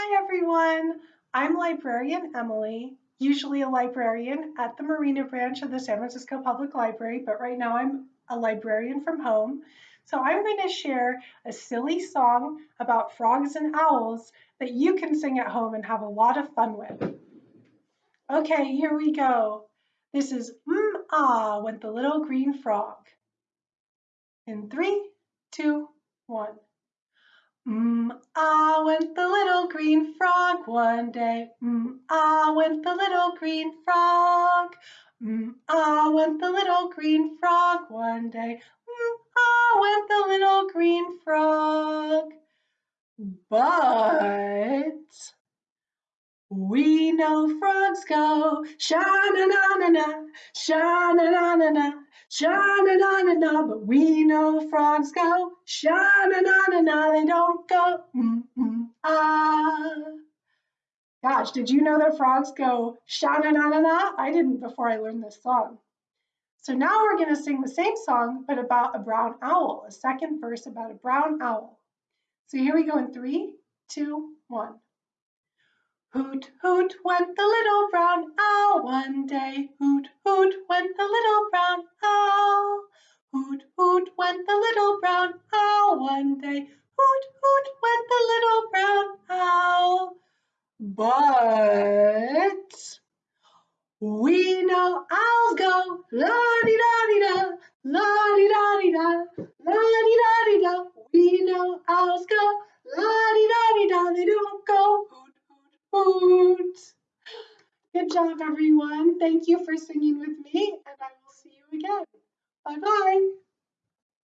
Hi everyone, I'm librarian Emily, usually a librarian at the Marina branch of the San Francisco Public Library, but right now I'm a librarian from home. So I'm going to share a silly song about frogs and owls that you can sing at home and have a lot of fun with. Okay, here we go. This is mm ah went the little green frog. In three, two, one. Mm, ah went the green frog one day. Mm, ah went the little green frog. Mm, ah went the little green frog one day. Mm, ah went the little green frog. But we know frogs go sha-na-na-na-na, sha-na-na-na-na, sha-na-na-na-na, but we know frogs go sha-na-na-na-na, they don't go mm-mm-ah. Gosh, did you know that frogs go sha-na-na-na-na? I didn't before I learned this song. So now we're going to sing the same song, but about a brown owl, a second verse about a brown owl. So here we go in three, two, one. Hoot, hoot, went the little brown owl one day. Hoot, hoot, went the little brown owl. Hoot, hoot, went the little brown owl one day. Hoot, hoot, went the little brown owl. But we know owls go la-di-da-di-da, la-di-da-di-da, la-di-da-di-da. We know owls go la-di-da-di-da, they don't go hoot. hoot, hoot. Good job, everyone. Thank you for singing with me, and I will see you again. Bye-bye.